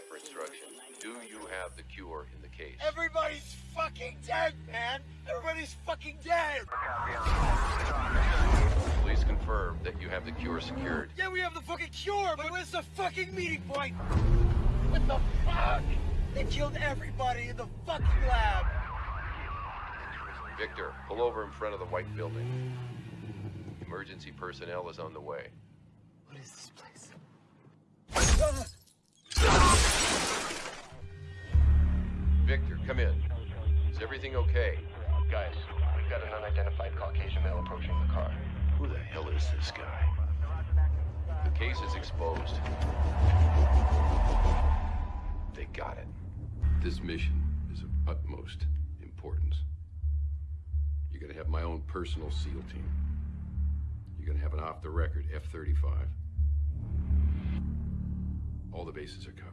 for instructions. Do you have the cure in the case? Everybody's fucking dead, man! Everybody's fucking dead! Please confirm that you have the cure secured. Yeah, we have the fucking cure, but where's the fucking meeting point? What the fuck? They killed everybody in the fucking lab! Victor, pull over in front of the white building. Emergency personnel is on the way. What is this place? Victor, come in. Is everything okay? Guys, we've got an unidentified Caucasian male approaching the car. Who the hell is this guy? The case is exposed. They got it. This mission is of utmost importance. You're gonna have my own personal SEAL team. You're gonna have an off-the-record F-35. All the bases are covered.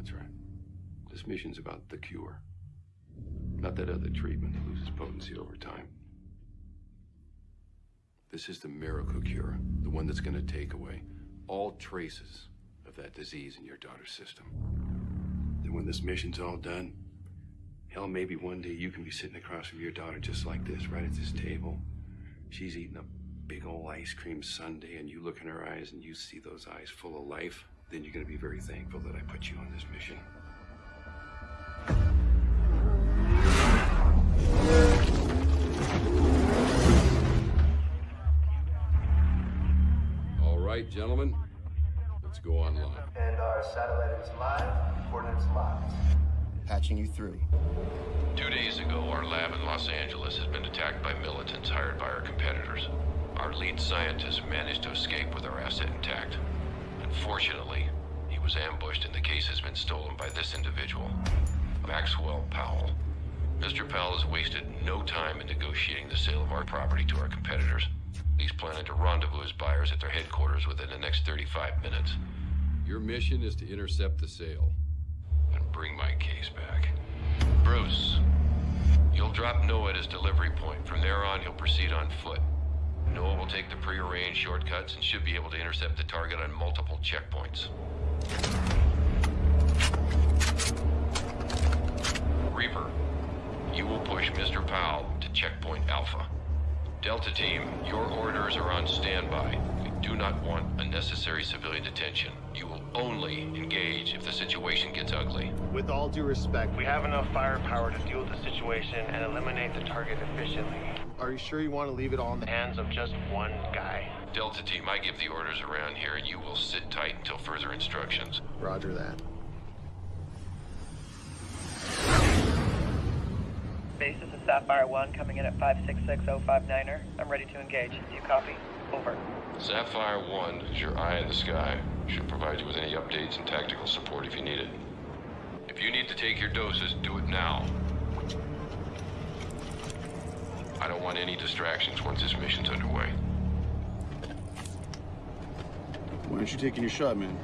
That's right. This mission's about the cure. Not that other treatment that loses potency over time. This is the miracle cure, the one that's gonna take away all traces of that disease in your daughter's system. Then when this mission's all done, hell, maybe one day you can be sitting across from your daughter just like this, right at this table. She's eating a big old ice cream sundae, and you look in her eyes and you see those eyes full of life. Then you're gonna be very thankful that I put you on this mission. All right, gentlemen, let's go online. And our satellite is live, coordinates locked. Patching you through. Two days ago, our lab in Los Angeles has been attacked by militants hired by our competitors. Our lead scientist managed to escape with our asset intact. Unfortunately, he was ambushed and the case has been stolen by this individual, Maxwell Powell. Mr. Powell has wasted no time in negotiating the sale of our property to our competitors. He's planning to rendezvous his buyers at their headquarters within the next 35 minutes Your mission is to intercept the sale. and bring my case back. Bruce, you'll drop Noah at his delivery point. From there on, he'll proceed on foot. Noah will take the prearranged shortcuts and should be able to intercept the target on multiple checkpoints. Reaper, you will push Mr. Powell to checkpoint Alpha. Delta Team, your orders are on standby. We do not want unnecessary civilian detention. You will only engage if the situation gets ugly. With all due respect, we have enough firepower to deal with the situation and eliminate the target efficiently. Are you sure you want to leave it all in the hands of just one guy? Delta Team, I give the orders around here and you will sit tight until further instructions. Roger that. Base, this is Sapphire 1 coming in at 566059er. I'm ready to engage. Do you copy? Over. Sapphire 1 is your eye in the sky. Should provide you with any updates and tactical support if you need it. If you need to take your doses, do it now. I don't want any distractions once this mission's underway. Why aren't you taking your shot, man?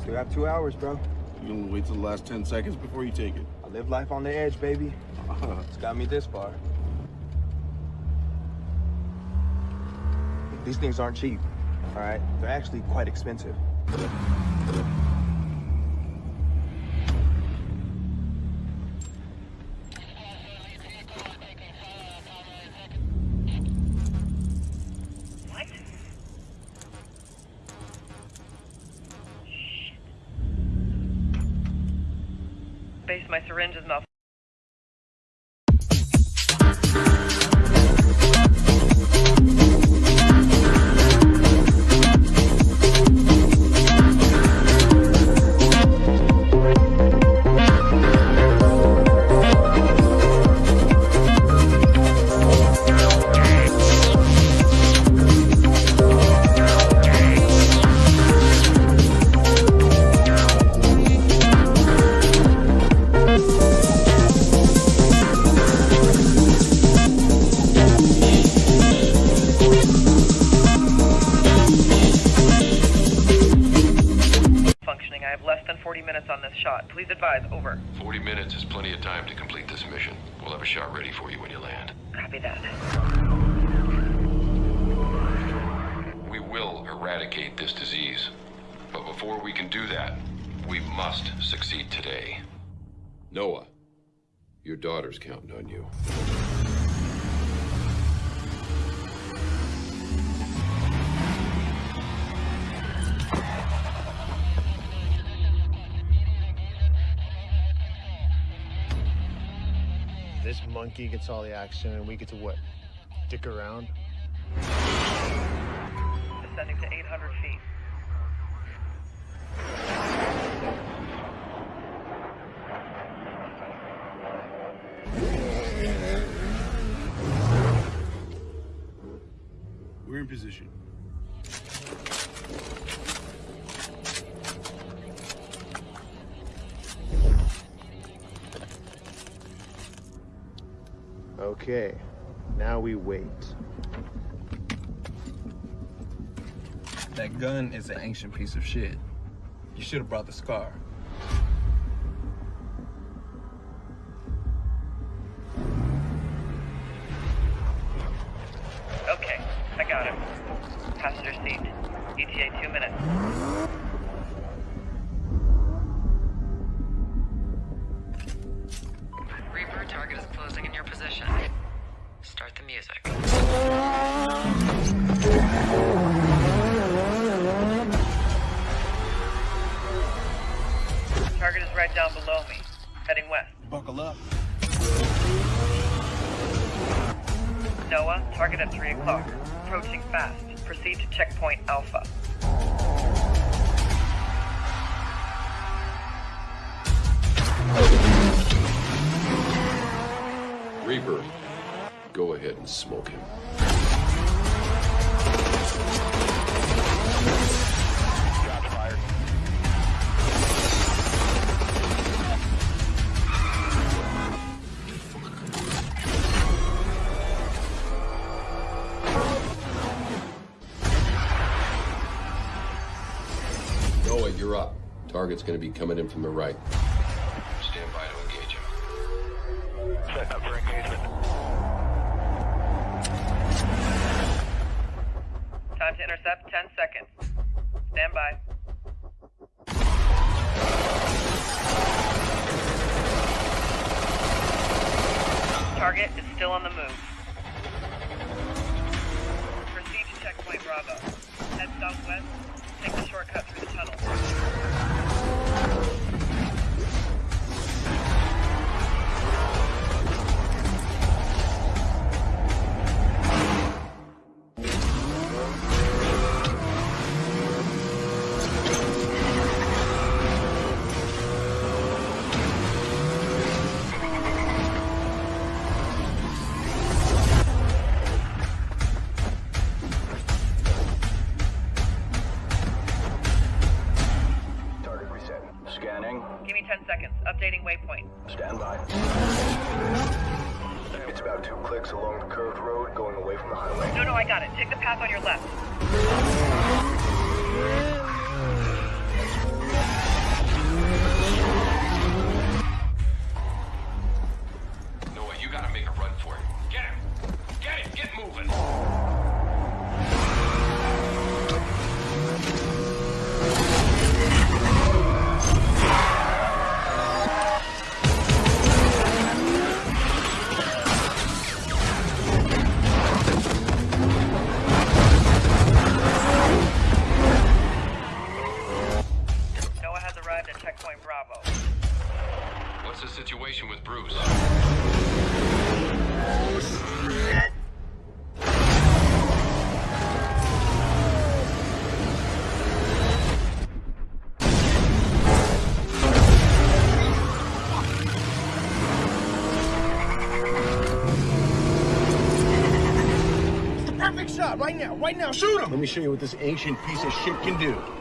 Still have two hours, bro. You gonna wait till the last 10 seconds before you take it? I live life on the edge, baby. Uh-huh. It's got me this far. These things aren't cheap, all right? They're actually quite expensive. Supplies. Over. 40 minutes is plenty of time to complete this mission. We'll have a shot ready for you when you land. Copy that. We will eradicate this disease. But before we can do that, we must succeed today. Noah, your daughter's counting on you. This monkey gets all the action and we get to what? Dick around? Descending to 800 feet. We're in position. Okay, now we wait. That gun is an ancient piece of shit. You should have brought the scar. Okay, I got him. Passenger seat. ETA two minutes. Noah, target at 3 o'clock. Approaching fast. Proceed to checkpoint Alpha. Reaper, go ahead and smoke him. Up. Target's gonna be coming in from the right. Stand by to engage him. Set up for engagement. Time to intercept 10 seconds. Stand by. Target is still on the move. Proceed to checkpoint Bravo. Head southwest. Take the shortcut through the tunnel. From the highway. No, no, I got it. Take the path on your left. Right now, right now. Shoot him! Let me show you what this ancient piece of shit can do.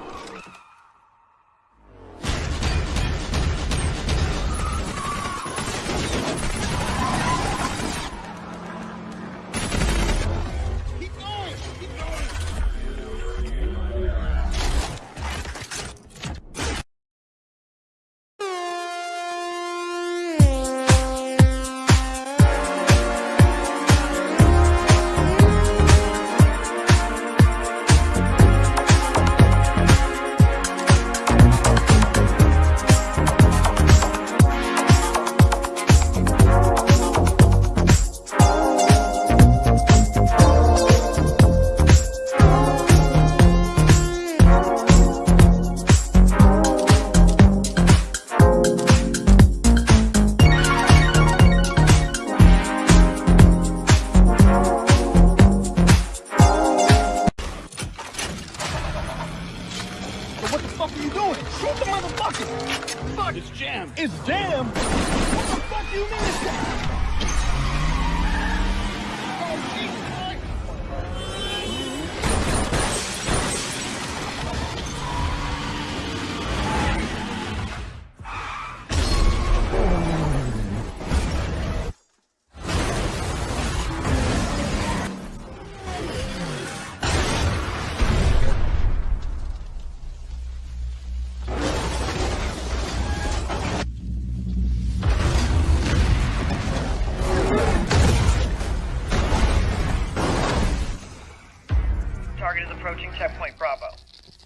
Checkpoint Bravo.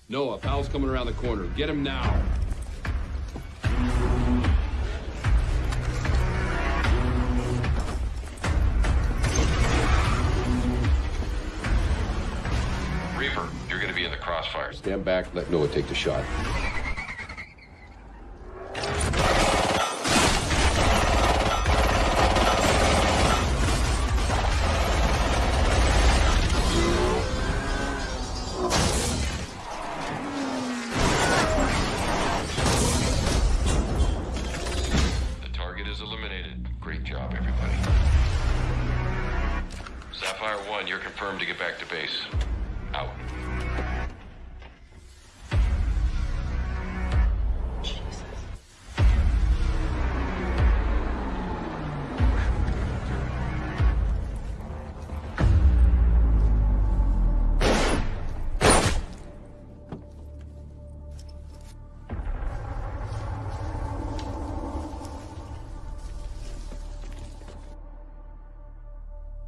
Noah, Powell's coming around the corner. Get him now. Reaper, you're gonna be in the crossfire. Stand back, let Noah take the shot. Back. Out.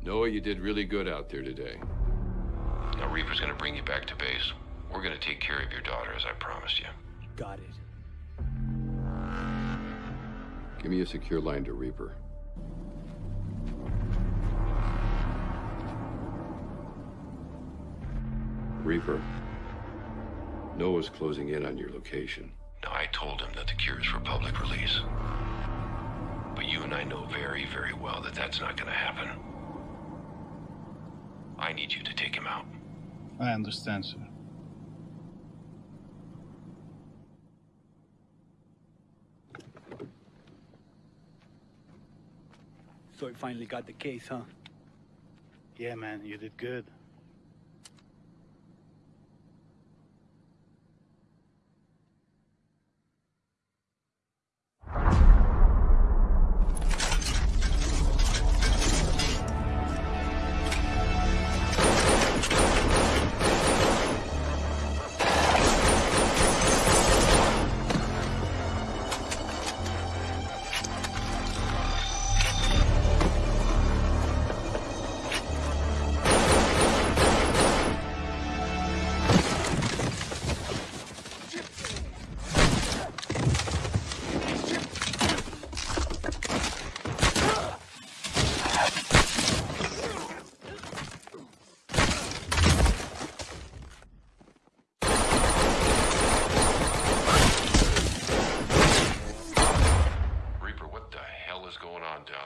Noah, you did really good out there today. Now, Reaper's gonna bring you back to base. We're gonna take care of your daughter, as I promised you. Got it. Give me a secure line to Reaper. Reaper. Noah's closing in on your location. Now, I told him that the cure is for public release. But you and I know very, very well that that's not gonna happen. I need you to take him out. I understand, sir. So we finally got the case, huh? Yeah, man, you did good.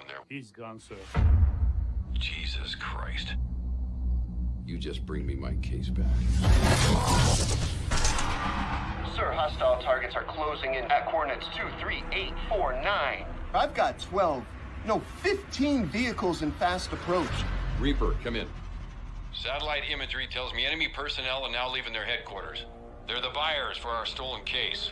There? He's gone, sir. Jesus Christ. You just bring me my case back. Sir, hostile targets are closing in at coordinates 23849. I've got 12, no, 15 vehicles in fast approach. Reaper, come in. Satellite imagery tells me enemy personnel are now leaving their headquarters. They're the buyers for our stolen case.